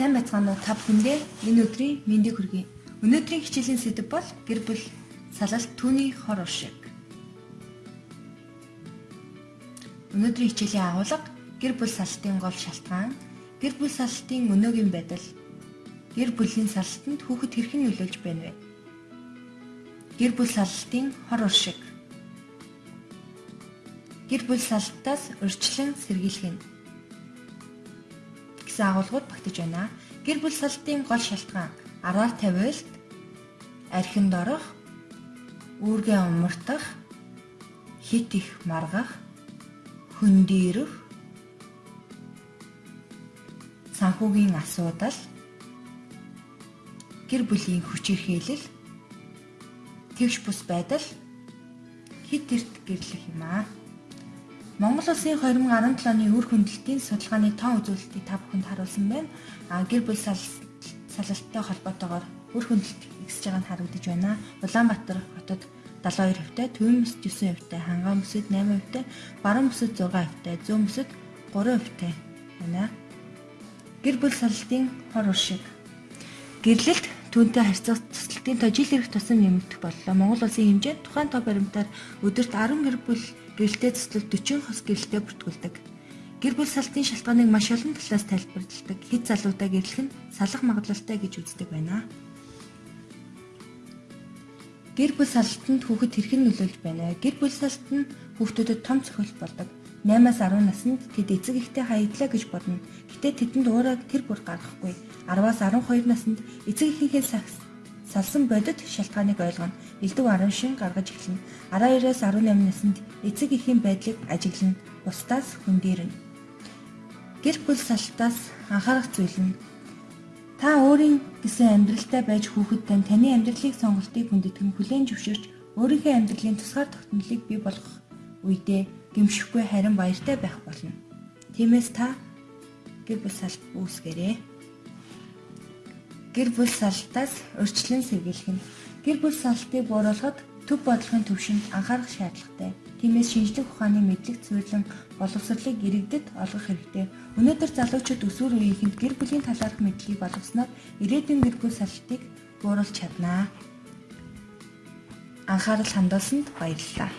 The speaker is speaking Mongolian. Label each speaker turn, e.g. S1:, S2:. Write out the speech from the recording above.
S1: Сайн байцгаана уу та бүхэндээ энэ өдрийн мэндийг хүргэе. Өнөөдрийн хичээлийн сэдэв бол гэр бүл салалт түүний хор уршиг. Өнөөдрийн хичээлийн агуулга гэр бүл салалтын гол шалтгаан, гэр бүл салалтын өнөөгийн байдал, гэр бүлийн салалтанд хүүхэд хэрхэн нөлөөлж байна вэ? Гэр бүл салалтын хор уршиг. Гэр бүл салалтаас урьдчилан сэргийлэх нь гэсэн агуулгууд багтаж байна. Гэр бүл салтын гол шалтгаан араар тавиулт, архинд орох, үүргээ умартах, хит их маргах, хөндөрөх, санхүүгийн асуудал, гэр бүлийн хүчирхийлэл, тэгш бус байдал, хит эрт гэрлэх юм аа. Монгол улсын 2017 оны үр хөндлөлтийн судалгааны тоон үзүүлэлтийг та бүхэнд харуулсан байна. А гэр бүл салалттай холбоотойгоор үр хөндлөлт ихсэж байгааг харагдаж байна. Улаанбаатар хотод 72 хувьтай, Төвийн бүсэд 9 хувьтай, Ханган бүсэд 8 хувьтай, Баруун бүсэд 6 хувьтай, Зүүн бүсэд 3 хувьтай байна. Гэр бүл салалтын хор уршиг. Гэрлэлт түүнтэй харьцах цэцлэлтийн тоо жил ирэх тусам нэмэгдэх боллоо. Монгол улсын хэмжээнд тухайн тоо баримтаар өдөрт 10 гэр бүл гэрэлтэй цэцлэл 40 хос гэрэлтэй бүртгүүлдэг. Гэр бүл салтын шалтгааныг маш олон талаас тайлбарладаг. Хэд залуутай гэрлэх нь салах магадлалтай гэж үздэг байна. Гэр бүл салтанд хүүхэд хэрхэн нөлөөлж байна вэ? Гэр бүл салт нь хүүхдүүдэд том цохилт болдог. 8-аас 10 наснд тэд эцэг ихтэй хаядлаа гэж бодно. Гэтэ тэдэнд уураг тэр бүр гаргахгүй. 10-аас 12 наснд эцэг эхийнхээ салсан бодит шалтгааныг ойлгоно. Элдв 10 шин гаргаж эхэлнэ. 12-аас 18 наснд эцэг эхийн байдлыг ажиглана. Бусдаас хөндөрнө. Гэр бүл салтаас анхаарах зүйл нь та өөрийн гэсэн амьдралтай байж хүүхэд тань таны амьдралыг сонголтыг хүндэтгэн хүлээн зөвшөөрч өөрийнхөө амьдралын тусгаар тогтнолыг бий болгох үедээ гимшихгүй харин баяртай байх болно. Тиймээс та гэр бүл салт үүсгээрэй гэр бүл салтаас урьдчилан сэргийлэх нь гэр бүл салтыг бууруулахад төв бодлогын төвшөнд анхаарах шаардлагатай. Тиймээс шинжлэх ухааны мэдлэг цэвэрлэн боловсролыг иргэдэд олгох хэрэгтэй. Өнөөдөр залуучууд өсвөр үеийнхэнд гэр бүлийн талаарх мэдлэгийг болгосноор ирээдүйн гэр бүл салтыг бууруулж чаднаа. Анхаарал хандуулсанд баярлалаа.